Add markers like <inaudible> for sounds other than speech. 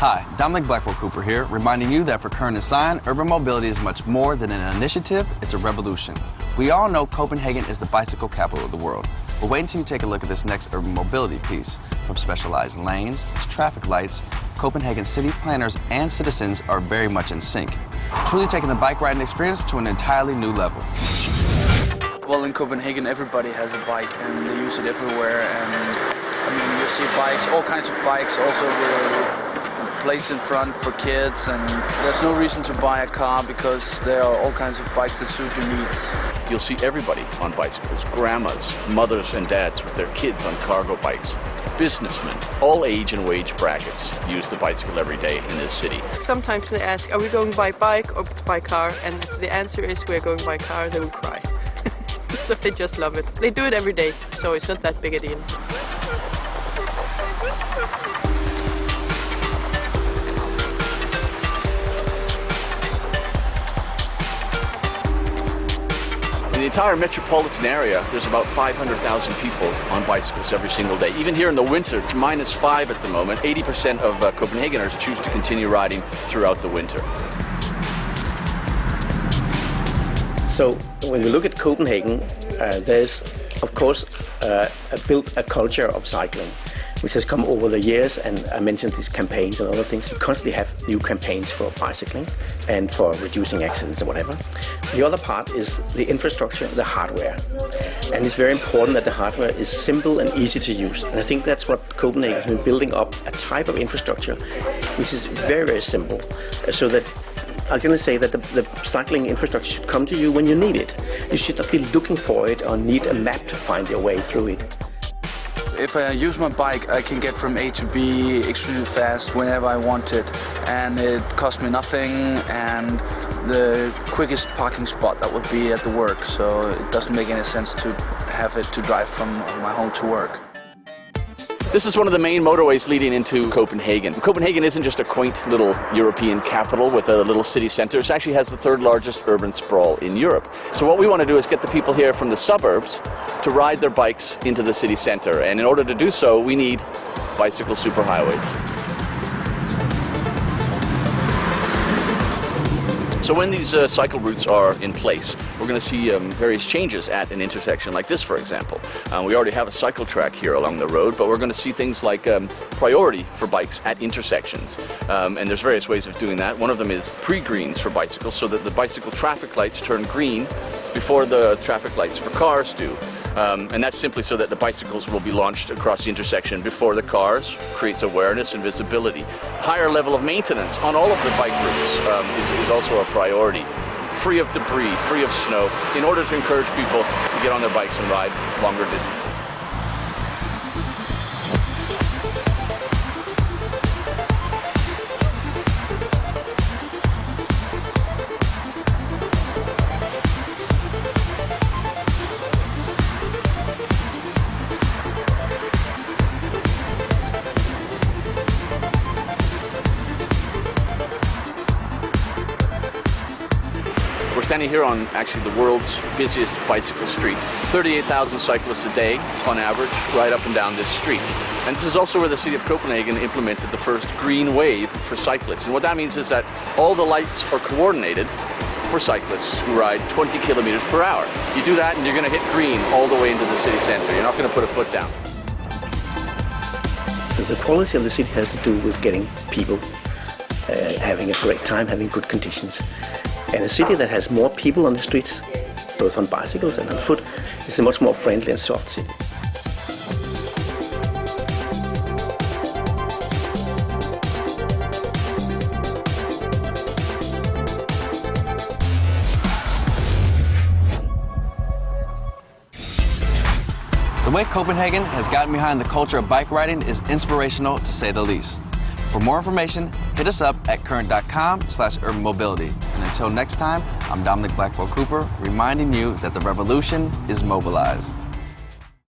Hi, Dominic Blackwell Cooper here, reminding you that for Kern and Sign, urban mobility is much more than an initiative, it's a revolution. We all know Copenhagen is the bicycle capital of the world, but wait until you take a look at this next urban mobility piece. From specialized lanes to traffic lights, Copenhagen city planners and citizens are very much in sync, truly taking the bike riding experience to an entirely new level. Well, in Copenhagen, everybody has a bike and they use it everywhere. And I mean, you see bikes, all kinds of bikes, also with, place in front for kids. And there's no reason to buy a car because there are all kinds of bikes that suit your needs. You'll see everybody on bicycles grandmas, mothers, and dads with their kids on cargo bikes. Businessmen, all age and wage brackets, use the bicycle every day in this city. Sometimes they ask, are we going by bike or by car? And if the answer is we're going by car, they will cry. <laughs> so they just love it. They do it every day, so it's not that big a deal. In the entire metropolitan area, there's about 500,000 people on bicycles every single day. Even here in the winter, it's minus five at the moment. 80% of uh, Copenhageners choose to continue riding throughout the winter. So when we look at Copenhagen, uh, there's of course uh, built a culture of cycling which has come over the years and I mentioned these campaigns and other things. You constantly have new campaigns for bicycling and for reducing accidents or whatever. The other part is the infrastructure, the hardware. And it's very important that the hardware is simple and easy to use. And I think that's what Copenhagen has been building up, a type of infrastructure which is very, very simple so that I'm going to say that the, the, cycling infrastructure should come to you when you need it. You should not be looking for it or need a map to find your way through it. If I use my bike, I can get from A to B extremely fast whenever I want it. And it costs me nothing and the quickest parking spot that would be at the work. So it doesn't make any sense to have it to drive from my home to work. This is one of the main motorways leading into Copenhagen. Copenhagen isn't just a quaint little European capital with a little city center. It actually has the third largest urban sprawl in Europe. So what we want to do is get the people here from the suburbs to ride their bikes into the city center. And in order to do so, we need bicycle superhighways. So when these uh, cycle routes are in place, we're going to see um, various changes at an intersection like this, for example. Uh, we already have a cycle track here along the road, but we're going to see things like um, priority for bikes at intersections. Um, and there's various ways of doing that. One of them is pre-greens for bicycles, so that the bicycle traffic lights turn green before the traffic lights for cars do. Um, and that's simply so that the bicycles will be launched across the intersection before the cars, creates awareness and visibility. Higher level of maintenance on all of the bike routes um, is, is also a priority. Free of debris, free of snow, in order to encourage people to get on their bikes and ride longer distances. Standing here on actually the world's busiest bicycle street. 38,000 cyclists a day on average right up and down this street. And this is also where the city of Copenhagen implemented the first green wave for cyclists. And what that means is that all the lights are coordinated for cyclists who ride 20 kilometers per hour. You do that and you're going to hit green all the way into the city center. You're not going to put a foot down. The quality of the city has to do with getting people uh, having a great time, having good conditions. And a city that has more people on the streets, both on bicycles and on foot, is a much more friendly and soft city. The way Copenhagen has gotten behind the culture of bike riding is inspirational to say the least. For more information, hit us up at current.com slash urban mobility. And until next time, I'm Dominic Blackwell Cooper, reminding you that the revolution is mobilized.